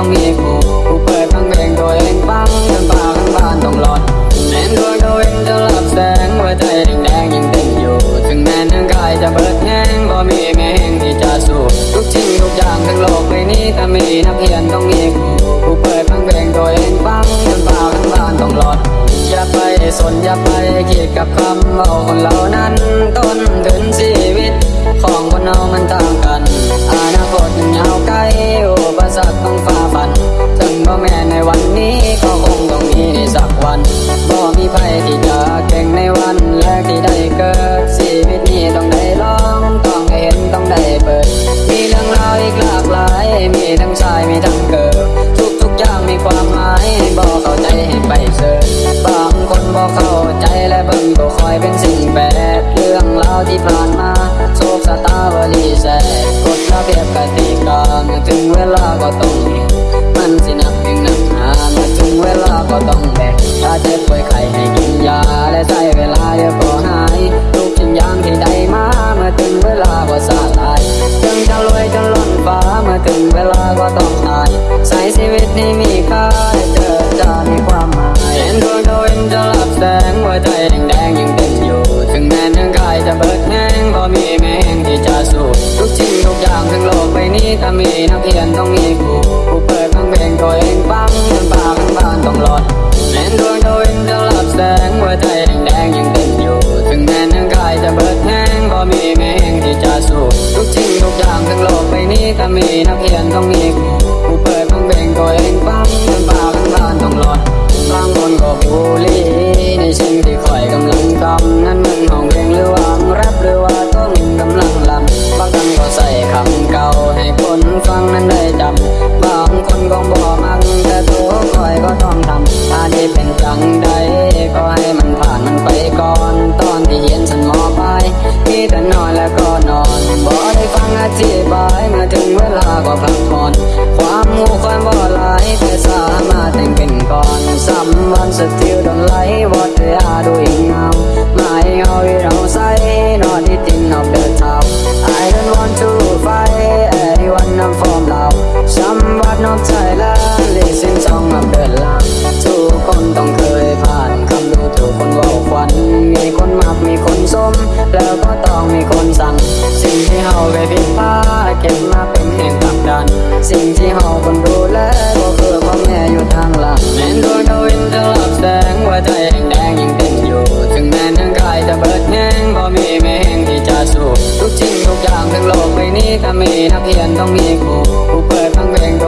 ต้องมีกูกูเปิดฟังเพลงตัวเองฟังจนปากทั้งบ้านต้องหลอนแม้ดวงตัวเองจะหลับแสงหัวใจแดงๆยังเต้นอยู่ ถึงแม้ร่างกายจะเบิดแห้งก็มีแม่งที่จะสู้ทุกชิ้นทุกอย่างทั้งโลกใบนี้ถ้ามีนักเรียนต้องมีกูกูเปิดฟังเพลงตัวเองฟังจนปากทั้งบ้านต้องหลอนอย่าไปสนอย่าไปคิดกับคำเอาคนเหล่านั้นต้นถึงชีวิต ของคนเรามันต่างกัน ที่ผ่านมาโศกสตาวลีแสกกฎระเบียบกติกาเมื่อถึงเวลาก็ต้องมีมันสินับถึงนับหาเมื่อถึงเวลาก็ต้องแบกถ้าเจ็บป่วยไข้ให้กินยาและใช้เวลาเดี๋ยวก็หายทุกสิ่งอย่างที่ได้มาเมื่อถึงเวลาก็สลายถึงจะรวยจนล้นฟ้าเมื่อถึงเวลาก็ต้องตายใช้ชีวิตนี้มีค่าได้เจอจะมีความหมายเห็นดวงดาวเห็นจะรับแสงหัวใจแดงๆยังยู่งแม้ทั้งกาย จะเบิดแห้งพอมีแม่งที่จะสู้ทุกสิ่งทุกอย่างทั้งโลกใบนี้ถ้ามีนักเรียนต้องมีครูผู้เปิดฟังเพลงตัวเองฟังจนปากทั้งบ้านต้องหลอดแม้ดวงดาวเห็นจะรับแสงหัวใจแดงๆยังเต้นอยู่ ถึงแม้ทั้งกายจะเบิดแห้งพอมีแม่งที่จะสู้ทุกสิ่งทุกอย่างทั้งโลกใบนี้ถ้ามีนักเรียนต้องมีครู งเวลาพักผ่อน ความหูความบ่หลายแต่สามารถแต่งเป็นก่อน Someone still don't like สิ่งที่เฮาคนดูแลก็คือพ่อแม่อยู่ทางหลังแม้นดวงดาวอินจะรับแสงหัวใจแดงยังเต้นอยู่ ถึงแม้ทั้งกายจะเบิดแห้งพอมีแม่แห้งที่จะสู้ทุกสิ่งทุกอย่างทั้งโลกใบนี้ถ้ามีนักเรียนต้องมีครูผู้เปิดฟังเพลงตัว